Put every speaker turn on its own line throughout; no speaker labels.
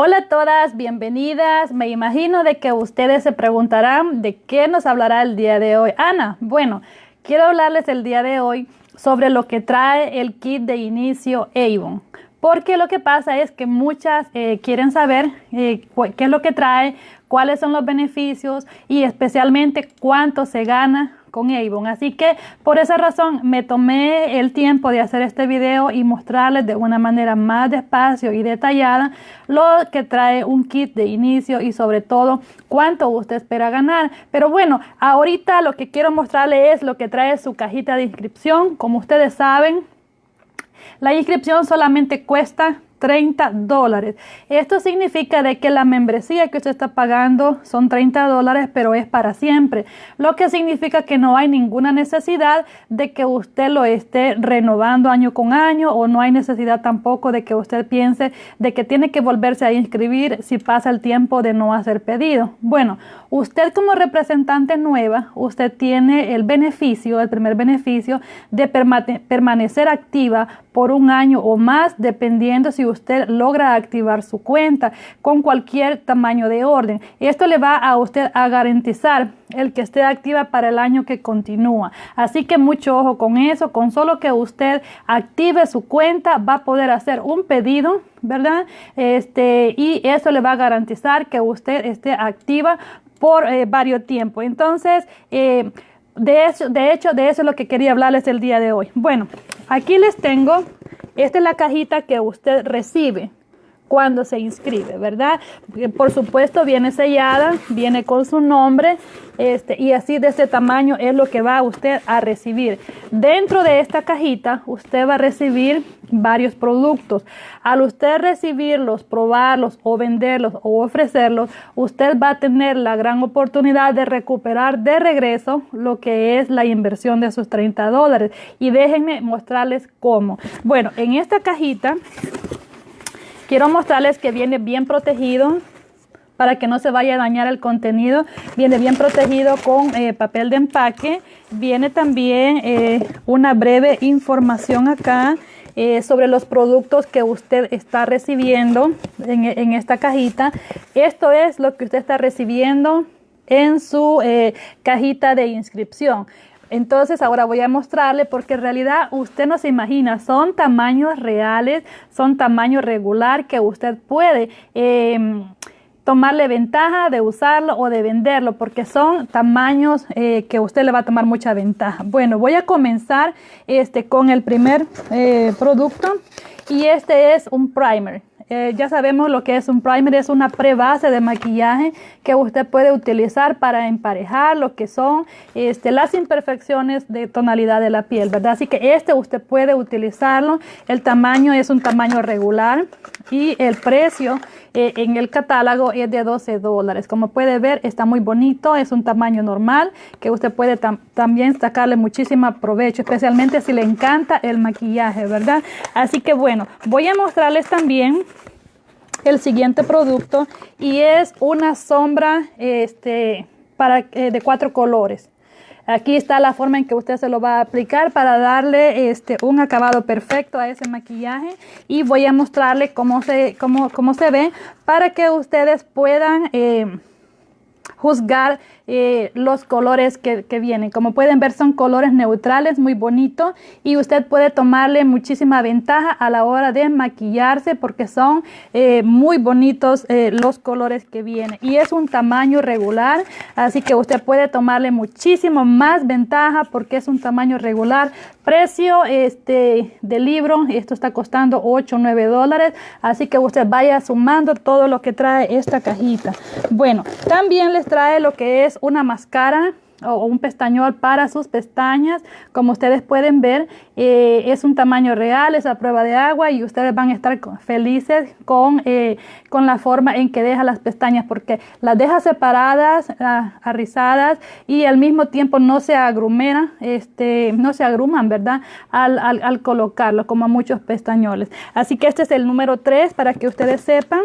Hola a todas, bienvenidas. Me imagino de que ustedes se preguntarán de qué nos hablará el día de hoy. Ana, bueno, quiero hablarles el día de hoy sobre lo que trae el kit de inicio Avon. Porque lo que pasa es que muchas eh, quieren saber eh, qué es lo que trae, cuáles son los beneficios y especialmente cuánto se gana con Avon. Así que por esa razón me tomé el tiempo de hacer este video y mostrarles de una manera más despacio y detallada lo que trae un kit de inicio y sobre todo cuánto usted espera ganar. Pero bueno, ahorita lo que quiero mostrarles es lo que trae su cajita de inscripción. Como ustedes saben, la inscripción solamente cuesta 30 dólares. Esto significa de que la membresía que usted está pagando son 30 dólares, pero es para siempre. Lo que significa que no hay ninguna necesidad de que usted lo esté renovando año con año o no hay necesidad tampoco de que usted piense de que tiene que volverse a inscribir si pasa el tiempo de no hacer pedido. Bueno, usted como representante nueva, usted tiene el beneficio, el primer beneficio de permanecer activa por un año o más, dependiendo si usted logra activar su cuenta con cualquier tamaño de orden. Esto le va a usted a garantizar el que esté activa para el año que continúa. Así que mucho ojo con eso, con solo que usted active su cuenta va a poder hacer un pedido, ¿verdad? Este, y eso le va a garantizar que usted esté activa por eh, varios tiempos. Entonces, eh, de, eso, de hecho, de eso es lo que quería hablarles el día de hoy. Bueno, aquí les tengo esta es la cajita que usted recibe cuando se inscribe, ¿verdad? Por supuesto viene sellada, viene con su nombre este, y así de este tamaño es lo que va usted a recibir. Dentro de esta cajita usted va a recibir varios productos. Al usted recibirlos, probarlos o venderlos o ofrecerlos, usted va a tener la gran oportunidad de recuperar de regreso lo que es la inversión de sus 30 dólares. Y déjenme mostrarles cómo. Bueno, en esta cajita Quiero mostrarles que viene bien protegido para que no se vaya a dañar el contenido. Viene bien protegido con eh, papel de empaque. Viene también eh, una breve información acá eh, sobre los productos que usted está recibiendo en, en, esta cajita. Esto es lo que usted está recibiendo en su cajita de inscripción. Entonces ahora voy a mostrarle porque en realidad usted no se imagina, son tamaños reales, son tamaños regular que usted puede em, tomarle ventaja de usarlo o de venderlo porque son tamaños eh, que usted le va a tomar mucha ventaja. Bueno, voy a comenzar este, con el primer eh, producto y este es un primer. Eh, ya sabemos lo que es un primer, es una prebase de maquillaje que usted puede utilizar para emparejar lo que son este, las imperfecciones de tonalidad de la piel, ¿verdad? Así que este usted puede utilizarlo. El tamaño es un tamaño regular y el precio eh, en el catálogo es de 12 dólares. Como puede ver, está muy bonito, es un tamaño normal que usted puede también sacarle muchísimo provecho, especialmente si le encanta el maquillaje, ¿verdad? Así que bueno, voy a mostrarles también el siguiente producto y es una sombra este, para, eh, de cuatro colores. Aquí está la forma en que usted se lo va a aplicar para darle este, un acabado perfecto a ese maquillaje y voy a mostrarle cómo se, cómo, cómo se ve para que ustedes puedan eh, juzgar eh, los colores que, vienen. Como pueden ver son colores neutrales, muy bonitos y usted puede tomarle muchísima ventaja a la hora de maquillarse porque son eh, muy bonitos eh, los colores que vienen. Y es un tamaño regular, así que usted puede tomarle muchísimo más ventaja porque es un tamaño regular. Precio este, del libro, esto está costando 8 o 9 dólares, así que usted vaya sumando todo lo que trae esta cajita. Bueno, también les trae lo que es una máscara o un pestañol para sus pestañas. Como ustedes pueden ver, eh, es un tamaño real, es a prueba de agua y ustedes van a estar felices con, eh, con la forma en que deja las pestañas porque las deja separadas, ah, arrizadas y al mismo tiempo no se agrumera, este, no se agruman, ¿verdad? Al, al, al colocarlo como muchos pestañoles. Así que este es el número 3 para que ustedes sepan.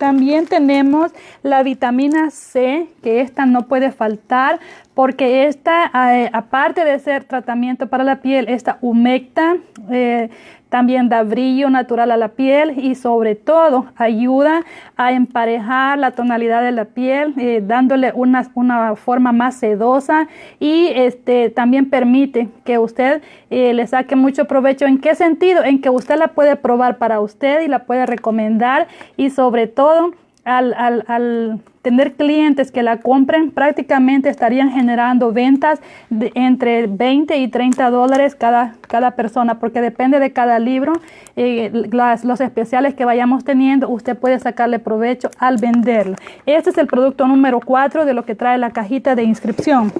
También tenemos la vitamina C, que esta no puede faltar porque esta, eh, aparte de ser tratamiento para la piel, esta humecta, eh, también da brillo natural a la piel y sobre todo ayuda a emparejar la tonalidad de la piel, eh, dándole una, una, forma más sedosa y este, también permite que usted eh, le saque mucho provecho. ¿En qué sentido? En que usted la puede probar para usted y la puede recomendar y sobre todo al, al, al, tener clientes que la compren, prácticamente estarían generando ventas de entre 20 y 30 dólares cada, cada persona, porque depende de cada libro, eh, las, los especiales que vayamos teniendo, usted puede sacarle provecho al venderlo. Este es el producto número 4 de lo que trae la cajita de inscripción.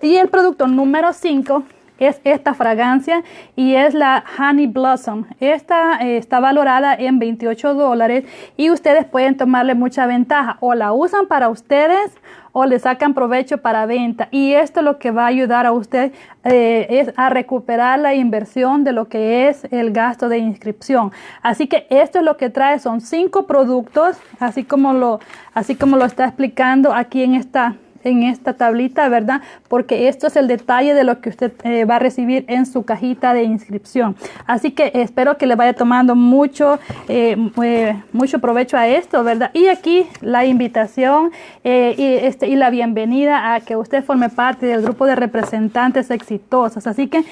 Y el producto número 5 es esta fragancia y es la Honey Blossom. Esta eh, está valorada en 28 dólares y ustedes pueden tomarle mucha ventaja o la usan para ustedes o le sacan provecho para venta. Y esto lo que va a ayudar a usted eh, es a recuperar la inversión de lo que es el gasto de inscripción. Así que esto es lo que trae, son cinco productos, así como lo, así como lo está explicando aquí en esta en esta tablita, ¿verdad? Porque esto es el detalle de lo que usted eh, va a recibir en su cajita de inscripción. Así que espero que le vaya tomando mucho, eh, eh, mucho provecho a esto, ¿verdad? Y aquí la invitación y, este, y la bienvenida a que usted forme parte del grupo de representantes exitosos. Así que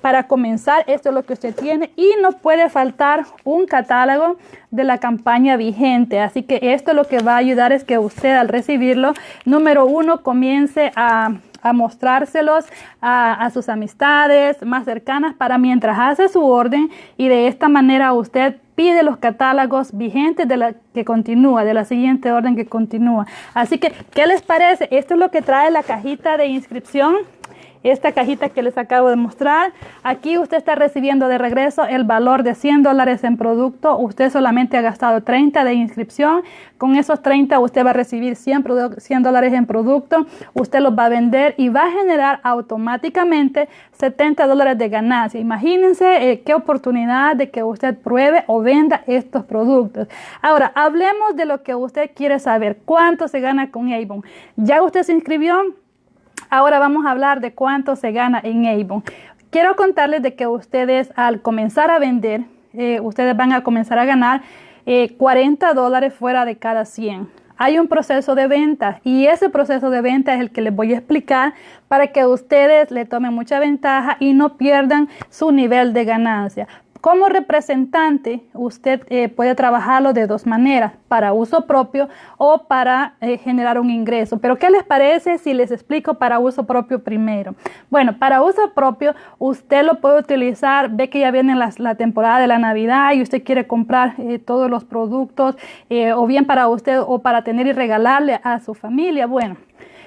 para comenzar, esto es lo que usted tiene y no puede faltar un catálogo de la campaña vigente. Así que esto lo que va a ayudar es que usted al recibirlo, número uno, comience a, mostrárselos a, sus amistades más cercanas para mientras hace su orden y de esta manera usted pide los catálogos vigentes de la que continúa, de la siguiente orden que continúa. Así que, ¿qué les parece? Esto es lo que trae la cajita de inscripción esta cajita que les acabo de mostrar. Aquí usted está recibiendo de regreso el valor de 100 dólares en producto. Usted solamente ha gastado 30 de inscripción. Con esos 30 usted va a recibir 100, dólares en producto. Usted los va a vender y va a generar automáticamente 70 dólares de ganancia. Imagínense eh, qué oportunidad de que usted pruebe o venda estos productos. Ahora, hablemos de lo que usted quiere saber. ¿Cuánto se gana con Avon? ¿Ya usted se inscribió? Ahora vamos a hablar de cuánto se gana en Avon. Quiero contarles de que ustedes al comenzar a vender, eh, ustedes van a comenzar a ganar 40 eh, dólares fuera de cada 100. Hay un proceso de venta y ese proceso de venta es el que les voy a explicar para que ustedes le tomen mucha ventaja y no pierdan su nivel de ganancia. Como representante, usted eh, puede trabajarlo de dos maneras, para uso propio o para eh, generar un ingreso. Pero ¿qué les parece si les explico para uso propio primero? Bueno, para uso propio, usted lo puede utilizar, ve que ya viene la, temporada de la Navidad y usted quiere comprar eh, todos los productos, o bien para usted o para tener y regalarle a su familia. Bueno,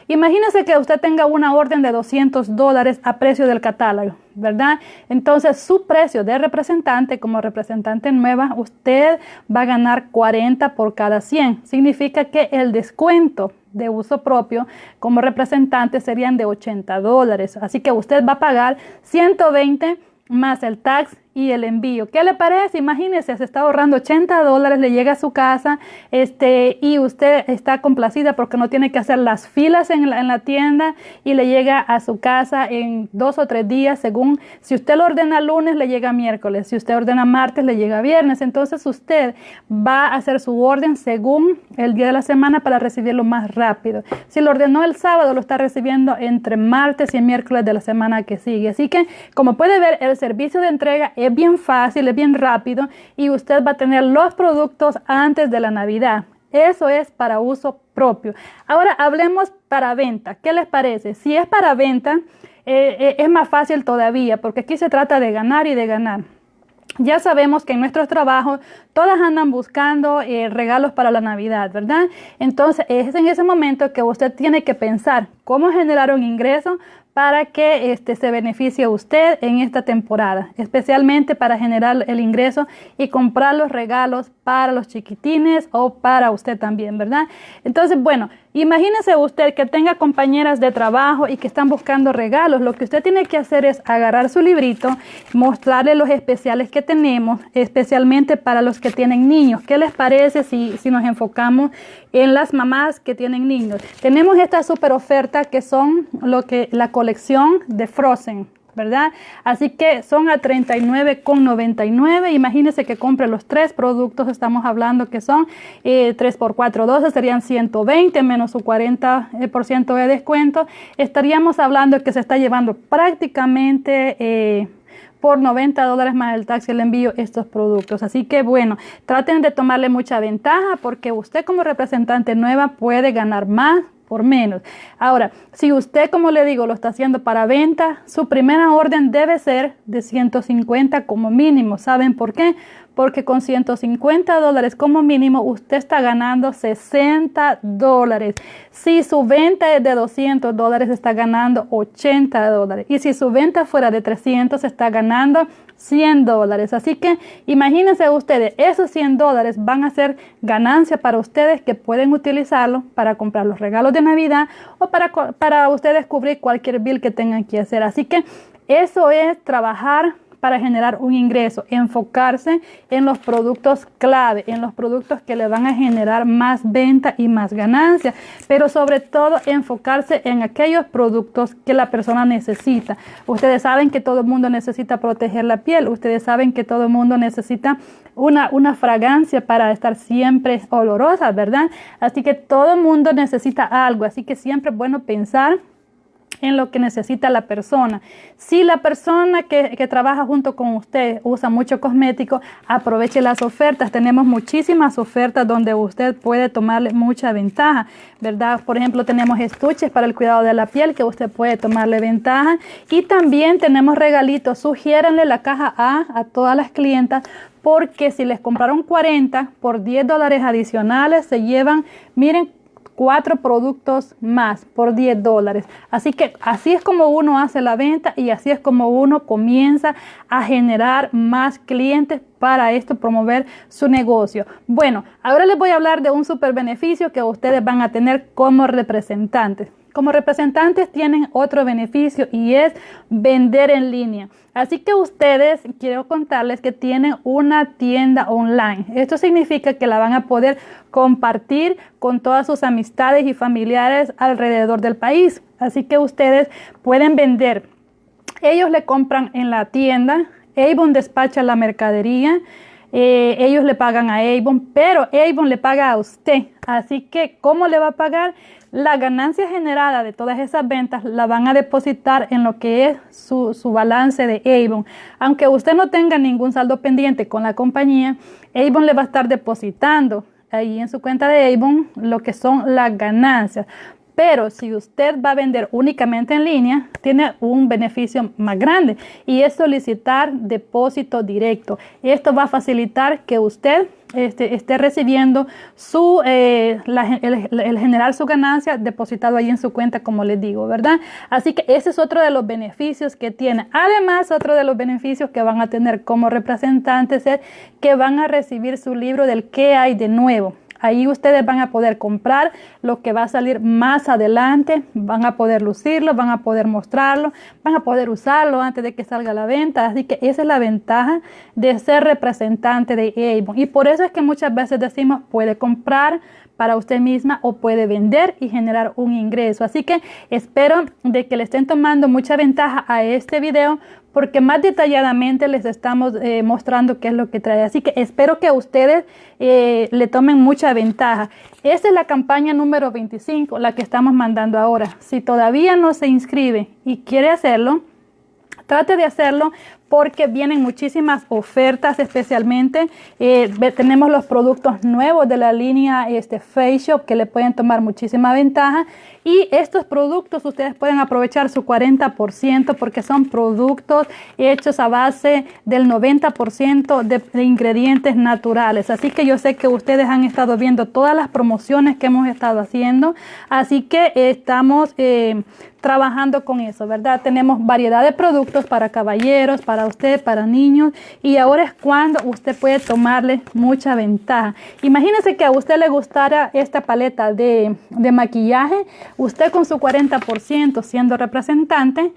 Imagínese que usted tenga una orden de 200 dólares a precio del catálogo, ¿verdad? Entonces su precio de representante como representante nueva, usted va a ganar 40 por cada 100. Significa que el descuento de uso propio como representante serían de 80 dólares. Así que usted va a pagar 120 más el tax y el envío. ¿Qué le parece? Imagínese, se está ahorrando 80 dólares, le llega a su casa este, y usted está complacida porque no tiene que hacer las filas en la, en la tienda y le llega a su casa en dos o tres días, según si usted lo ordena lunes, le llega miércoles, si usted ordena martes, le llega viernes. Entonces usted va a hacer su orden según el día de la semana para recibirlo más rápido. Si lo ordenó el sábado, lo está recibiendo entre martes y miércoles de la semana que sigue. Así que, como puede ver, el servicio de entrega es bien fácil, es bien rápido y usted va a tener los productos antes de la Navidad. Eso es para uso propio. Ahora hablemos para venta. ¿Qué les parece? Si es para venta, eh, eh, es más fácil todavía porque aquí se trata de ganar y de ganar. Ya sabemos que en nuestros trabajos todas andan buscando eh, regalos para la Navidad, ¿verdad? Entonces es en ese momento que usted tiene que pensar cómo generar un ingreso para que este, se beneficie usted en esta temporada, especialmente para generar el ingreso y comprar los regalos para los chiquitines o para usted también, ¿verdad? Entonces, bueno, imagínese usted que tenga compañeras de trabajo y que están buscando regalos. Lo que usted tiene que hacer es agarrar su librito, mostrarle los especiales que tenemos, especialmente para los que tienen niños. ¿Qué les parece si, si nos enfocamos en las mamás que tienen niños? Tenemos esta super oferta que son lo que la colección de Frozen. ¿verdad? Así que son a 39,99. Imagínense que compre los tres productos, estamos hablando que son 3 eh, por 4, 12, serían 120 menos su 40% de descuento. Estaríamos hablando que se está llevando prácticamente... Eh, por 90 dólares más el taxi el envío estos productos. Así que bueno, traten de tomarle mucha ventaja porque usted como representante nueva puede ganar más por menos. Ahora, si usted, como le digo, lo está haciendo para venta, su primera orden debe ser de 150 como mínimo. ¿Saben por qué? Porque con 150 dólares como mínimo usted está ganando 60 dólares. Si su venta es de 200 dólares, está ganando 80 dólares. Y si su venta fuera de 300, está ganando 100 dólares. Así que imagínense ustedes, esos 100 dólares van a ser ganancia para ustedes que pueden utilizarlo para comprar los regalos de Navidad o para, para ustedes cubrir cualquier bill que tengan que hacer. Así que eso es trabajar para generar un ingreso, enfocarse en los productos clave, en los productos que le van a generar más venta y más ganancia, pero sobre todo enfocarse en aquellos productos que la persona necesita. Ustedes saben que todo el mundo necesita proteger la piel, ustedes saben que todo el mundo necesita una, una fragancia para estar siempre olorosa, ¿verdad? Así que todo el mundo necesita algo, así que siempre es bueno pensar en lo que necesita la persona. Si la persona que, trabaja junto con usted usa mucho cosmético, aproveche las ofertas. Tenemos muchísimas ofertas donde usted puede tomarle mucha ventaja, ¿verdad? Por ejemplo, tenemos estuches para el cuidado de la piel que usted puede tomarle ventaja. Y también tenemos regalitos. Sugiéranle la caja A a todas las clientas porque si les compraron 40 por 10 dólares adicionales, se llevan, miren, cuatro productos más por 10 dólares. Así que así es como uno hace la venta y así es como uno comienza a generar más clientes para esto promover su negocio. Bueno, ahora les voy a hablar de un super beneficio que ustedes van a tener como representantes. Como representantes tienen otro beneficio y es vender en línea. Así que ustedes, quiero contarles que tienen una tienda online. Esto significa que la van a poder compartir con todas sus amistades y familiares alrededor del país. Así que ustedes pueden vender. Ellos le compran en la tienda, Avon despacha la mercadería, eh, ellos le pagan a Avon, pero Avon le paga a usted. Así que, ¿cómo le va a pagar? La ganancia generada de todas esas ventas la van a depositar en lo que es su, su balance de Avon. Aunque usted no tenga ningún saldo pendiente con la compañía, Avon le va a estar depositando ahí en su cuenta de Avon lo que son las ganancias. Pero si usted va a vender únicamente en línea, tiene un beneficio más grande y es solicitar depósito directo. Esto va a facilitar que usted este, esté recibiendo su, eh, el, generar su ganancia depositado ahí en su cuenta, como les digo, ¿verdad? Así que ese es otro de los beneficios que tiene. Además, otro de los beneficios que van a tener como representantes es que van a recibir su libro del qué hay de nuevo. Ahí ustedes van a poder comprar lo que va a salir más adelante, van a poder lucirlo, van a poder mostrarlo, van a poder usarlo antes de que salga a la venta. Así que esa es la ventaja de ser representante de Avon. Y por eso es que muchas veces decimos puede comprar para usted misma o puede vender y generar un ingreso. Así que espero de que le estén tomando mucha ventaja a este video porque más detalladamente les estamos eh, mostrando qué es lo que trae. Así que espero que ustedes eh, le tomen mucha ventaja. Esta es la campaña número 25, la que estamos mandando ahora. Si todavía no se inscribe y quiere hacerlo, trate de hacerlo porque vienen muchísimas ofertas especialmente. Eh, tenemos los productos nuevos de la línea este, Face Shop que le pueden tomar muchísima ventaja. Y estos productos ustedes pueden aprovechar su 40% porque son productos hechos a base del 90% de, ingredientes naturales. Así que yo sé que ustedes han estado viendo todas las promociones que hemos estado haciendo. Así que estamos eh, trabajando con eso, ¿verdad? Tenemos variedad de productos para caballeros, para usted, para niños. Y ahora es cuando usted puede tomarle mucha ventaja. Imagínense que a usted le gustara esta paleta de, de maquillaje usted con su 40% siendo representante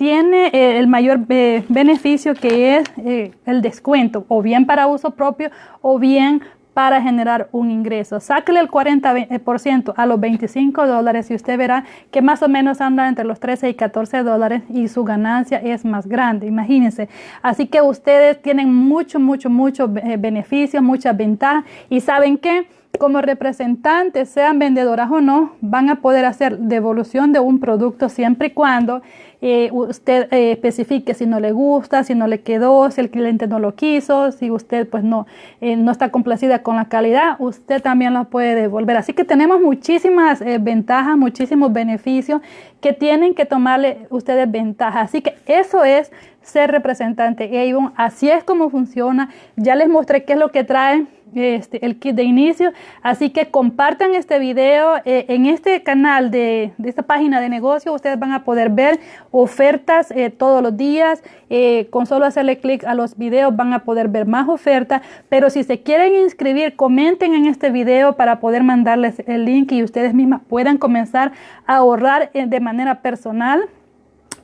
tiene eh, el mayor beneficio que es eh, el descuento, o bien para uso propio o bien para generar un ingreso. Sáquele el 40% a los 25 dólares y usted verá que más o menos anda entre los 13 y 14 dólares y su ganancia es más grande, imagínense. Así que ustedes tienen mucho, mucho, mucho eh, beneficio, muchas ventajas y saben que como representantes, sean vendedoras o no, van a poder hacer devolución de un producto siempre y cuando eh, usted eh, especifique si no le gusta, si no le quedó, si el cliente no lo quiso, si usted pues no, eh, no está complacida con la calidad, usted también lo puede devolver. Así que tenemos muchísimas ventajas, muchísimos beneficios que tienen que tomarle ustedes ventaja. Así que eso es ser representante Avon. Así es como funciona. Ya les mostré qué es lo que trae este, el kit de inicio. Así que compartan este video. Eh, en este canal de, esta página de negocio ustedes van a poder ver ofertas eh, todos los días. Eh, con solo hacerle clic a los videos van a poder ver más ofertas. Pero si se quieren inscribir, comenten en este video para poder mandarles el link y ustedes mismas puedan comenzar a ahorrar de manera personal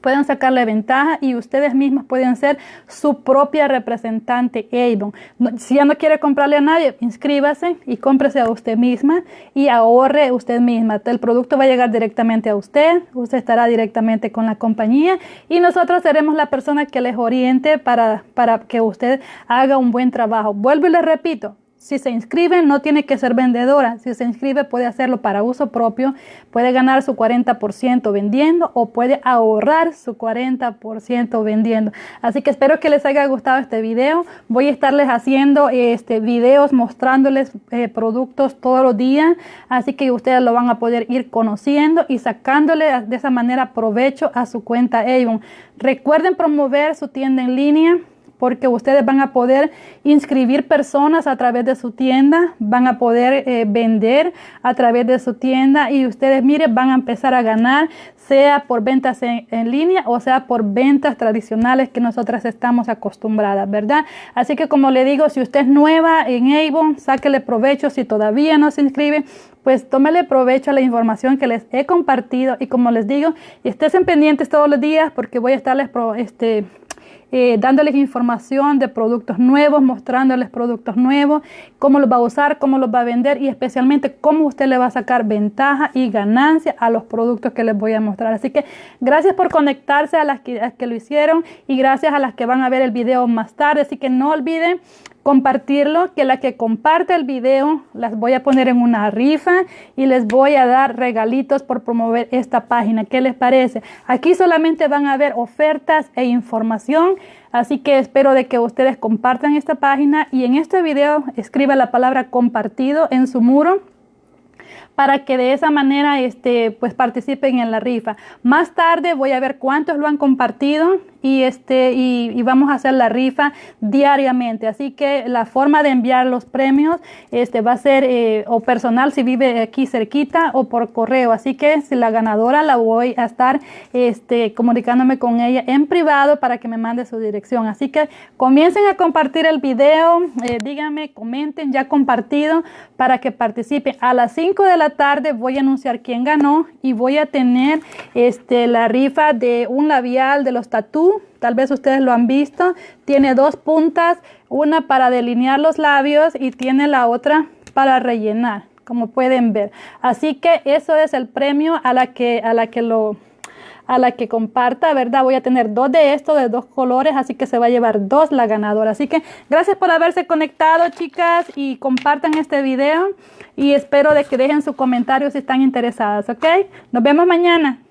pueden sacarle ventaja y ustedes mismos pueden ser su propia representante Avon. si ya no quiere comprarle a nadie, inscríbase y cómprese a usted misma y ahorre usted misma. El producto va a llegar directamente a usted, usted estará directamente con la compañía y nosotros seremos la persona que les oriente para, para que usted haga un buen trabajo. Vuelvo y les repito, si se inscribe, no tiene que ser vendedora. Si se inscribe, puede hacerlo para uso propio. Puede ganar su 40% vendiendo o puede ahorrar su 40% vendiendo. Así que espero que les haya gustado este video. Voy a estarles haciendo este, videos mostrándoles eh, productos todos los días. Así que ustedes lo van a poder ir conociendo y sacándole de esa manera provecho a su cuenta Avon. Recuerden promover su tienda en línea porque ustedes van a poder inscribir personas a través de su tienda, van a poder eh, vender a través de su tienda y ustedes, miren, van a empezar a ganar, sea por ventas en, línea o sea por ventas tradicionales que nosotras estamos acostumbradas, ¿verdad? Así que como le digo, si usted es nueva en Avon, sáquele provecho, si todavía no se inscribe, pues tómele provecho a la información que les he compartido y como les digo, estén pendientes todos los días porque voy a estarles este, eh, dándoles información de productos nuevos, mostrándoles productos nuevos, cómo los va a usar, cómo los va a vender y especialmente cómo usted le va a sacar ventaja y ganancia a los productos que les voy a mostrar. Así que gracias por conectarse a las que, a las que lo hicieron y gracias a las que van a ver el video más tarde. Así que no olviden compartirlo, que la que comparte el video las voy a poner en una rifa y les voy a dar regalitos por promover esta página. ¿Qué les parece? Aquí solamente van a ver ofertas e información, así que espero de que ustedes compartan esta página y en este video escriba la palabra compartido en su muro para que de esa manera este, pues participen en la rifa. Más tarde voy a ver cuántos lo han compartido y, este, y, vamos a hacer la rifa diariamente. Así que la forma de enviar los premios este, va a ser eh, o personal si vive aquí cerquita o por correo. Así que si la ganadora la voy a estar este, comunicándome con ella en privado para que me mande su dirección. Así que comiencen a compartir el video, eh, díganme, comenten ya compartido para que participen. A las 5 de la tarde voy a anunciar quién ganó y voy a tener este, la rifa de un labial de los tatú tal vez ustedes lo han visto, tiene dos puntas, una para delinear los labios y tiene la otra para rellenar, como pueden ver. Así que eso es el premio a la que, a la que lo a la que comparta, ¿verdad? Voy a tener dos de estos, de dos colores, así que se va a llevar dos la ganadora. Así que gracias por haberse conectado, chicas, y compartan este video y espero de que dejen su comentario si están interesadas, ¿ok? Nos vemos mañana.